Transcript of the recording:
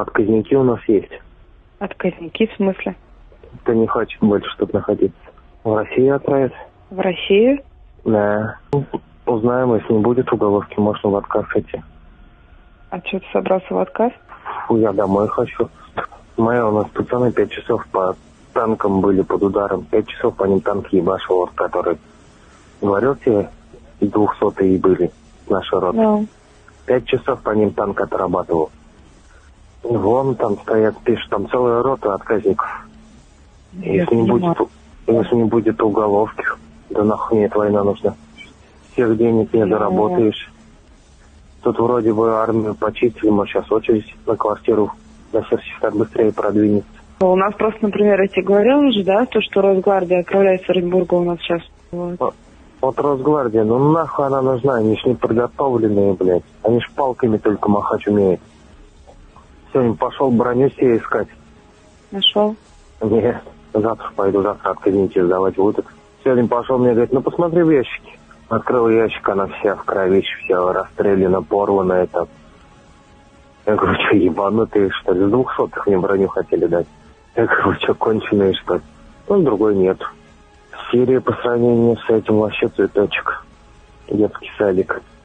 отказники у нас есть. Отказники в смысле? Ты не хочешь больше тут находиться. В Россию отправить? В Россию? Да. Ну, Узнаем, если не будет уголовки, можно в отказ идти. А что ты собрался в отказ? Фу, я домой хочу. Моя у нас пацаны пять часов по танкам были под ударом. Пять часов по ним танк ебашил, вот, который говорил тебе, двухсотые были наши роты. Да. Пять часов по ним танк отрабатывал. Вон там стоят, пишут, там целая рота отказников. Я Если не, будет, если не будет уголовки, да нахуй мне эта война нужна. Всех денег не Ну. заработаешь. Тут вроде бы армию почистили, может сейчас очередь на квартиру на сертификат быстрее продвинется. У нас просто, например, я тебе говорила уже, да, то, что Росгвардия отправляется в Оренбурга у нас сейчас. Вот. Вот Росгвардия, ну нахуй она нужна, они ж не подготовленные, блядь. Они ж палками только махать умеют. Сегодня пошел броню себе искать. Нашел? Нет, завтра пойду, завтра отказники сдавать будут. Сегодня пошел, мне говорит, ну посмотри в ящики. Открыл ящик, она вся в кровище, вся расстреляна, порвана это. Я говорю, что, ебанутые, что ли? С двухсотых мне броню хотели дать. Я говорю, что, конченые, что ли? Ну, другой нет. Сирия по сравнению с этим вообще цветочек. Детский садик.